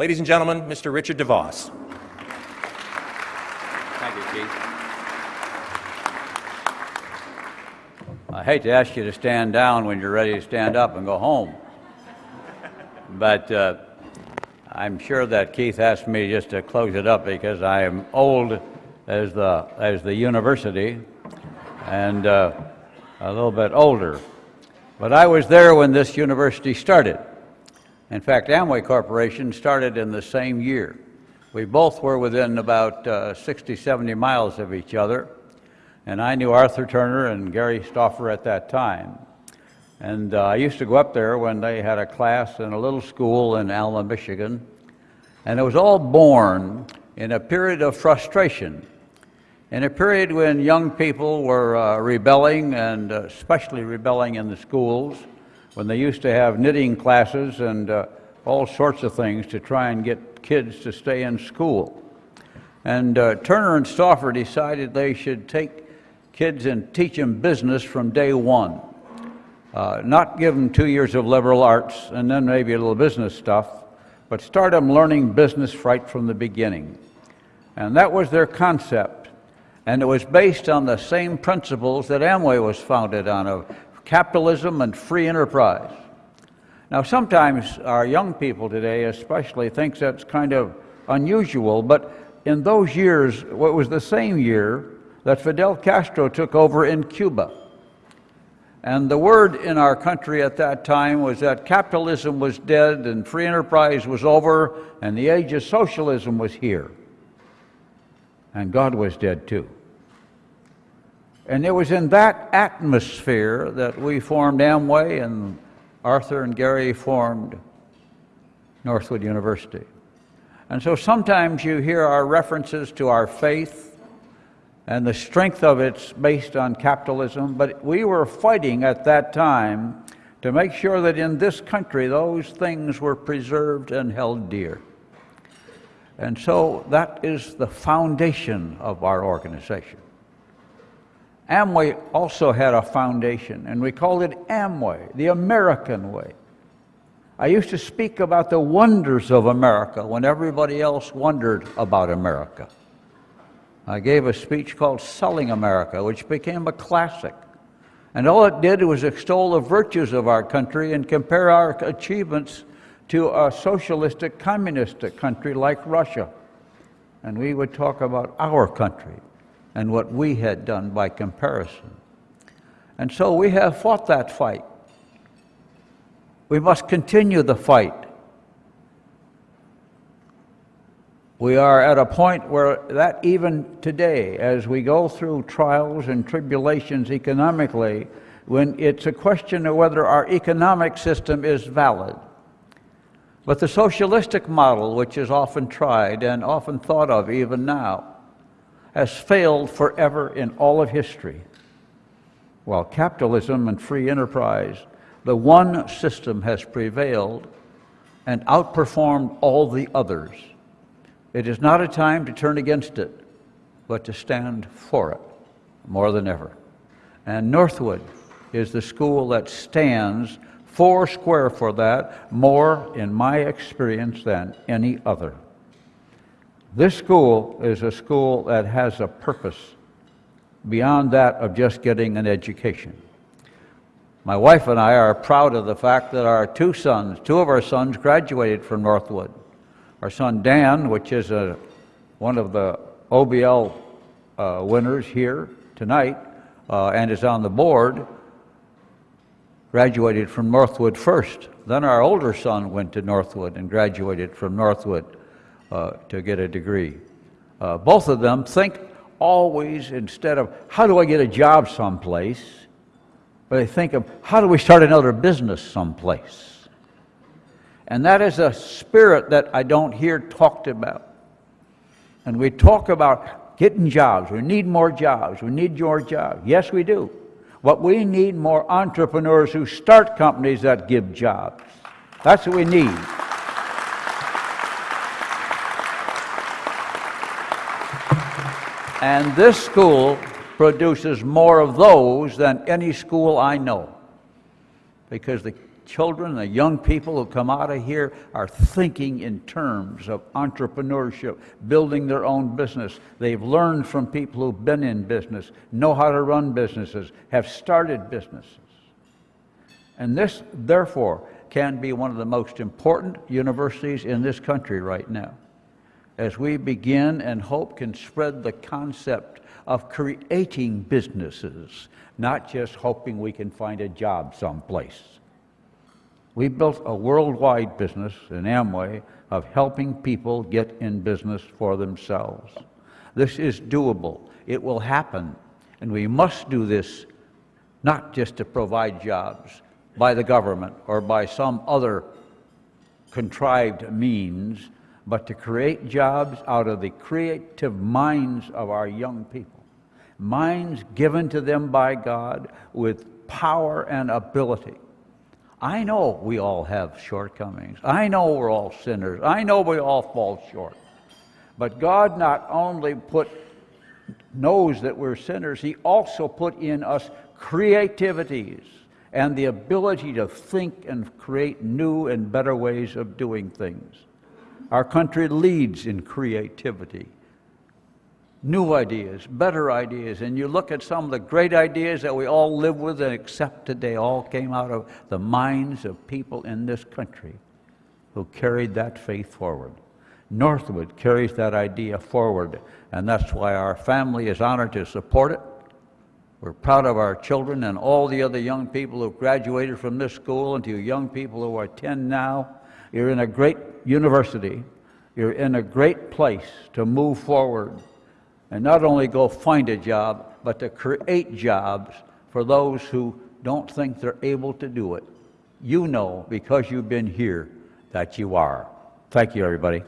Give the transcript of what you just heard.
Ladies and gentlemen, Mr. Richard DeVos. Thank you, Keith. I hate to ask you to stand down when you're ready to stand up and go home. But uh, I'm sure that Keith asked me just to close it up because I am old as the, as the university and uh, a little bit older. But I was there when this university started. In fact, Amway Corporation started in the same year. We both were within about uh, 60, 70 miles of each other. And I knew Arthur Turner and Gary Stauffer at that time. And uh, I used to go up there when they had a class in a little school in Alma, Michigan. And it was all born in a period of frustration, in a period when young people were uh, rebelling, and uh, especially rebelling in the schools, when they used to have knitting classes and uh, all sorts of things to try and get kids to stay in school. And uh, Turner and Stauffer decided they should take kids and teach them business from day one. Uh, not give them two years of liberal arts and then maybe a little business stuff, but start them learning business right from the beginning. And that was their concept. And it was based on the same principles that Amway was founded on of capitalism and free enterprise. Now, sometimes our young people today, especially, thinks that's kind of unusual, but in those years, what was the same year that Fidel Castro took over in Cuba. And the word in our country at that time was that capitalism was dead and free enterprise was over and the age of socialism was here. And God was dead too. And it was in that atmosphere that we formed Amway and Arthur and Gary formed Northwood University. And so sometimes you hear our references to our faith and the strength of it's based on capitalism, but we were fighting at that time to make sure that in this country those things were preserved and held dear. And so that is the foundation of our organization. Amway also had a foundation, and we called it Amway, the American way. I used to speak about the wonders of America when everybody else wondered about America. I gave a speech called Selling America, which became a classic. And all it did was extol the virtues of our country and compare our achievements to a socialistic, communistic country like Russia. And we would talk about our country and what we had done by comparison. And so we have fought that fight. We must continue the fight. We are at a point where that even today, as we go through trials and tribulations economically, when it's a question of whether our economic system is valid. But the socialistic model, which is often tried and often thought of even now, has failed forever in all of history. While capitalism and free enterprise, the one system has prevailed and outperformed all the others. It is not a time to turn against it, but to stand for it more than ever. And Northwood is the school that stands four square for that, more in my experience than any other. This school is a school that has a purpose beyond that of just getting an education. My wife and I are proud of the fact that our two sons, two of our sons graduated from Northwood. Our son Dan, which is a, one of the OBL uh, winners here tonight uh, and is on the board, graduated from Northwood first. Then our older son went to Northwood and graduated from Northwood uh, to get a degree. Uh, both of them think always instead of how do I get a job someplace, but they think of how do we start another business someplace. And that is a spirit that I don't hear talked about. And we talk about getting jobs. We need more jobs. We need more jobs. Yes, we do. But we need more entrepreneurs who start companies that give jobs. That's what we need. And this school produces more of those than any school I know because the children, the young people who come out of here are thinking in terms of entrepreneurship, building their own business. They've learned from people who've been in business, know how to run businesses, have started businesses. And this, therefore, can be one of the most important universities in this country right now. As we begin and hope can spread the concept of creating businesses, not just hoping we can find a job someplace. We built a worldwide business in Amway of helping people get in business for themselves. This is doable. It will happen. And we must do this not just to provide jobs by the government or by some other contrived means, but to create jobs out of the creative minds of our young people. Minds given to them by God with power and ability. I know we all have shortcomings. I know we're all sinners. I know we all fall short. But God not only put knows that we're sinners, he also put in us creativities and the ability to think and create new and better ways of doing things. Our country leads in creativity. New ideas, better ideas, and you look at some of the great ideas that we all live with and accept today, all came out of the minds of people in this country who carried that faith forward. Northwood carries that idea forward, and that's why our family is honored to support it. We're proud of our children and all the other young people who graduated from this school and to young people who attend now. You're in a great university. You're in a great place to move forward and not only go find a job, but to create jobs for those who don't think they're able to do it. You know, because you've been here, that you are. Thank you, everybody.